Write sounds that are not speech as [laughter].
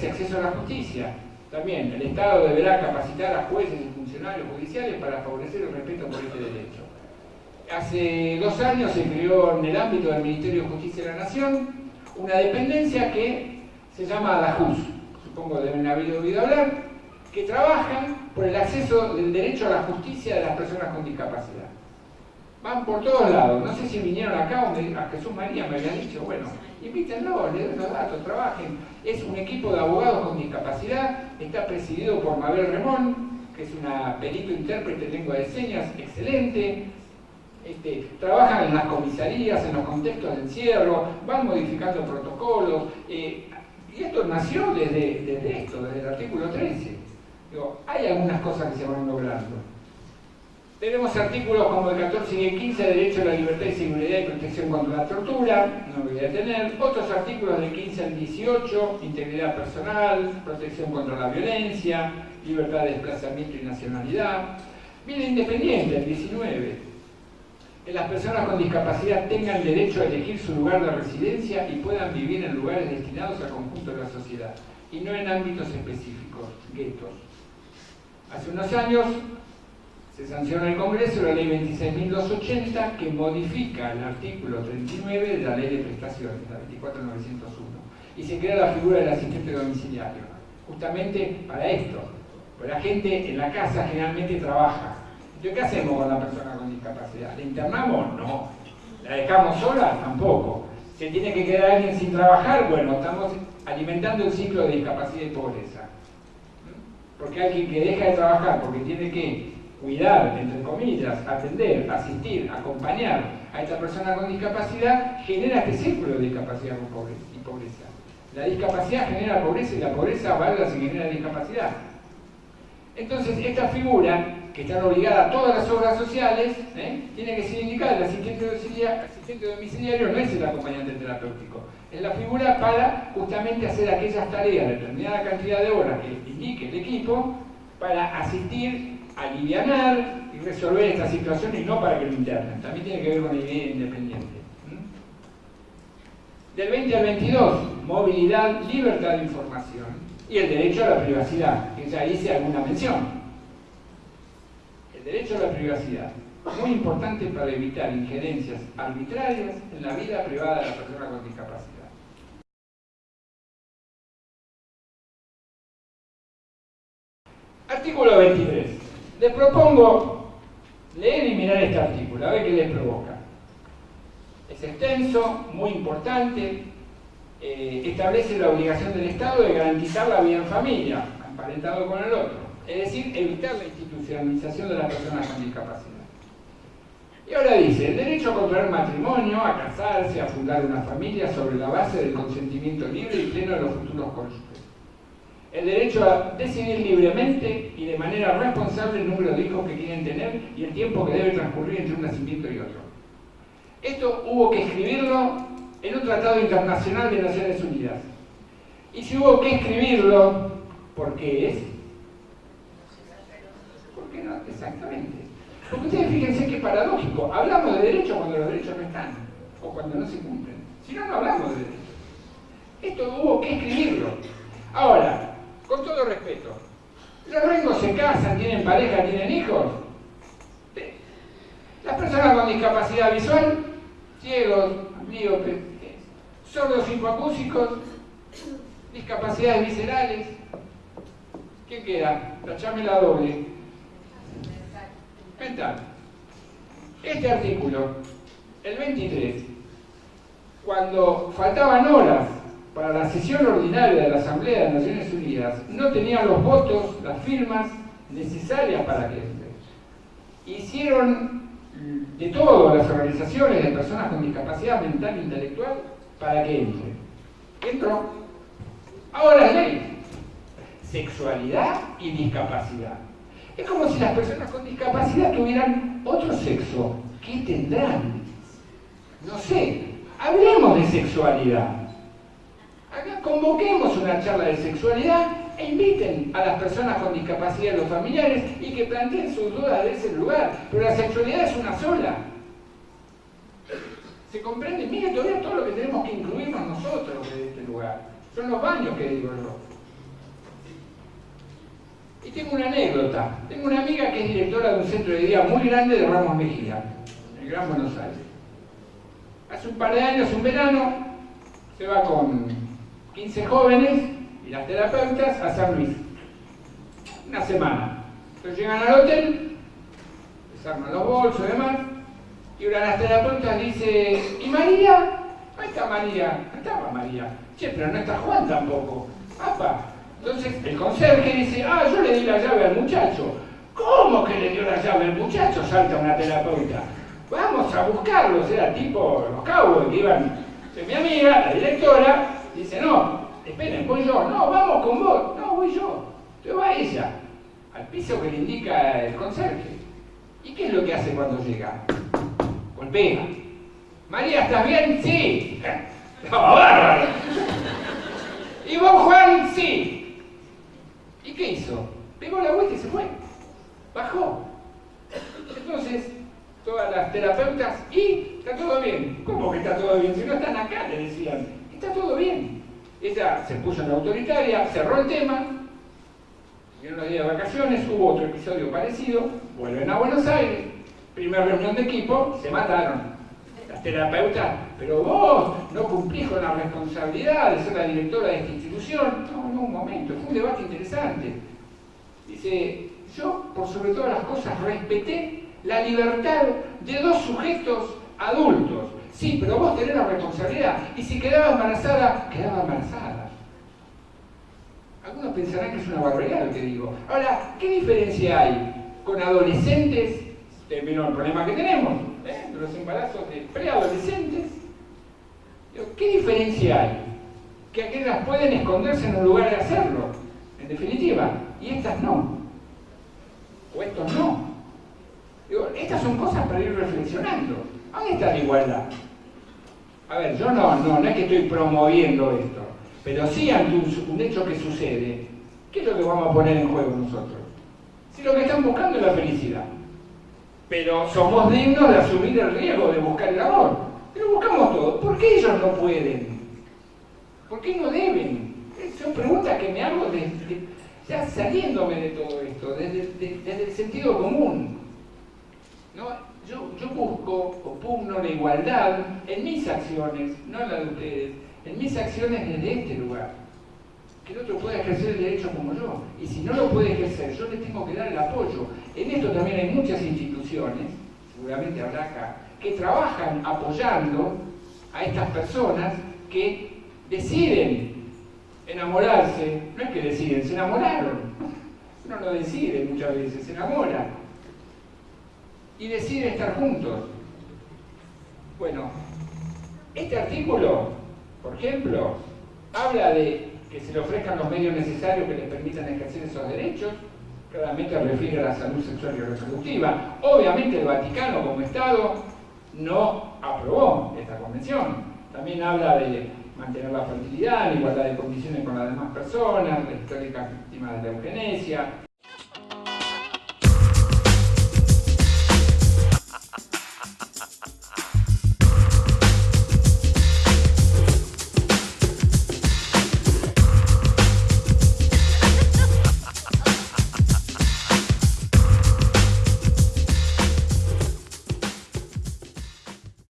Me voy al artículo 13, acceso a la justicia. También, el Estado deberá capacitar a jueces y funcionarios judiciales para favorecer el respeto por este derecho. Hace dos años se creó en el ámbito del Ministerio de Justicia de la Nación una dependencia que se llama ADAJUS, supongo deben haber oído hablar, que trabaja por el acceso del derecho a la justicia de las personas con discapacidad. Van por todos lados, no sé si vinieron acá o a Jesús María me habían dicho, bueno, invítenlo, le den los datos, trabajen. Es un equipo de abogados con discapacidad, está presidido por Mabel Remón, que es una perito intérprete de lengua de señas excelente, este, trabajan en las comisarías, en los contextos de encierro, van modificando protocolos, eh, y esto nació desde, desde, esto, desde el artículo 13. Digo, hay algunas cosas que se van logrando. Tenemos artículos como el 14 y el 15, derecho a la libertad y seguridad y protección contra la tortura, no me voy a detener. Otros artículos del 15 al 18, integridad personal, protección contra la violencia, libertad de desplazamiento y nacionalidad. Vida independiente, el 19. Que las personas con discapacidad tengan derecho a elegir su lugar de residencia y puedan vivir en lugares destinados al conjunto de la sociedad, y no en ámbitos específicos, guetos. Hace unos años se sanciona el Congreso la ley 26.280 que modifica el artículo 39 de la ley de prestaciones, la 24901, y se crea la figura del asistente domiciliario, justamente para esto, porque la gente en la casa generalmente trabaja. Entonces, ¿qué hacemos con la persona con discapacidad? ¿La internamos? No. ¿La dejamos sola? Tampoco. ¿Se tiene que quedar alguien sin trabajar? Bueno, estamos alimentando el ciclo de discapacidad y pobreza. Porque alguien que deja de trabajar porque tiene que cuidar, entre comillas, atender, asistir, acompañar a esta persona con discapacidad, genera este círculo de discapacidad y pobreza. La discapacidad genera pobreza y la pobreza valga si genera discapacidad. Entonces, esta figura, que está obligada a todas las obras sociales, ¿eh? tiene que ser indicada. El asistente domiciliario, asistente domiciliario no es el acompañante terapéutico, es la figura para justamente hacer aquellas tareas, determinada cantidad de horas que indique el equipo, para asistir aliviar y resolver esta situación y no para que lo internen. También tiene que ver con la idea independiente. Del 20 al 22, movilidad, libertad de información y el derecho a la privacidad, que ya hice alguna mención. El derecho a la privacidad, muy importante para evitar injerencias arbitrarias en la vida privada de la persona con discapacidad. Artículo 23. Les propongo leer y mirar este artículo, a ver qué les provoca. Es extenso, muy importante, eh, establece la obligación del Estado de garantizar la vida en familia, emparentado con el otro, es decir, evitar la institucionalización de las personas con discapacidad. Y ahora dice, el derecho a contraer matrimonio, a casarse, a fundar una familia sobre la base del consentimiento libre y pleno de los futuros cónyuges el derecho a decidir libremente y de manera responsable el número de hijos que quieren tener y el tiempo que debe transcurrir entre un nacimiento y otro. Esto hubo que escribirlo en un tratado internacional de Naciones Unidas. Y si hubo que escribirlo, ¿por qué es? ¿Por qué no? Exactamente. Porque ustedes fíjense que paradójico. Hablamos de derechos cuando los derechos no están o cuando no se cumplen. Si no, no hablamos de derechos. Esto hubo que escribirlo. Ahora, con todo respeto. Los rengos se casan, tienen pareja, tienen hijos. Las personas con discapacidad visual, ciegos, miopes, sordos hipoacúsicos, discapacidades viscerales. ¿Qué queda? Tachame la doble. Mental. Este artículo, el 23, cuando faltaban horas para la sesión ordinaria de la Asamblea de Naciones Unidas no tenían los votos, las firmas necesarias para que. Hicieron de todo las organizaciones de personas con discapacidad mental e intelectual para que entre. Entró. Ahora es ley. Sexualidad y discapacidad. Es como si las personas con discapacidad tuvieran otro sexo. ¿Qué tendrán? No sé. Hablemos de sexualidad Acá convoquemos una charla de sexualidad e inviten a las personas con discapacidad, los familiares, y que planteen sus dudas de ese lugar. Pero la sexualidad es una sola. ¿Se comprende? Mire todavía todo lo que tenemos que incluirnos nosotros de este lugar. Son los baños que digo yo. Y tengo una anécdota. Tengo una amiga que es directora de un centro de día muy grande de Ramos Mejía, en el Gran Buenos Aires. Hace un par de años, un verano, se va con 15 jóvenes y las terapeutas a San Luis. Una semana. Entonces llegan al hotel, les arman los bolsos y demás, y una de las terapeutas dice, ¿y María? No está María, estaba María. Che, pero no está Juan tampoco. ¡Apa! Entonces el conserje dice, ah, yo le di la llave al muchacho. ¿Cómo que le dio la llave al muchacho? Salta una terapeuta. Vamos a buscarlo, era tipo los cabos que iban. mi amiga, la directora, dice, no, esperen, voy yo. No, vamos con vos. No, voy yo. Entonces va ella, al piso que le indica el conserje. ¿Y qué es lo que hace cuando llega? Golpea. María, ¿estás bien? Sí. [laughs] Bárbaro. ¿Y vos, Juan? Sí. ¿Y qué hizo? Pegó la vuelta y se fue. Bajó. Entonces, todas las terapeutas, y está todo bien. ¿Cómo que está todo bien? Si no están acá, le decían. Está todo bien. Ella se puso en autoritaria, cerró el tema, en unos días de vacaciones hubo otro episodio parecido, vuelven a Buenos Aires, primera reunión de equipo, se mataron. Las terapeutas, pero vos no cumplís con la responsabilidad de ser la directora de esta institución. No, no, un momento, fue un debate interesante. Dice, yo por sobre todas las cosas respeté la libertad de dos sujetos adultos. Sí, pero vos tenés la responsabilidad. Y si quedaba embarazada, quedaba embarazada. Algunos pensarán que es una barbaridad lo que digo. Ahora, ¿qué diferencia hay con adolescentes? El problema que tenemos, ¿eh? los embarazos de preadolescentes. ¿Qué diferencia hay? Que aquellas pueden esconderse en un lugar de hacerlo, en definitiva, y estas no. O estos no. Digo, estas son cosas para ir reflexionando. ¿Dónde está la igualdad? A ver, yo no, no, no es que estoy promoviendo esto, pero sí ante un, hecho que sucede, ¿qué es lo que vamos a poner en juego nosotros? Si lo que están buscando es la felicidad, pero somos dignos de asumir el riesgo de buscar el amor, pero buscamos todo. ¿Por qué ellos no pueden? ¿Por qué no deben? Son preguntas que me hago desde, ya saliéndome de todo esto, desde el sentido común. Yo, busco o pugno la igualdad en mis acciones, no en la de ustedes, en mis acciones desde este lugar. Que el otro pueda ejercer el derecho como yo. Y si no lo puede ejercer, yo le tengo que dar el apoyo. En esto también hay muchas instituciones, seguramente habrá acá, que trabajan apoyando a estas personas que deciden enamorarse. No es que deciden, se enamoraron. Uno no decide muchas veces, se enamora y decide estar juntos. Bueno, este artículo, por ejemplo, habla de que se le ofrezcan los medios necesarios que les permitan ejercer esos derechos, claramente refiere a la salud sexual y reproductiva. Obviamente el Vaticano como Estado no aprobó esta convención. También habla de mantener la fertilidad, en igualdad de condiciones con las demás personas, la histórica víctima de la eugenesia,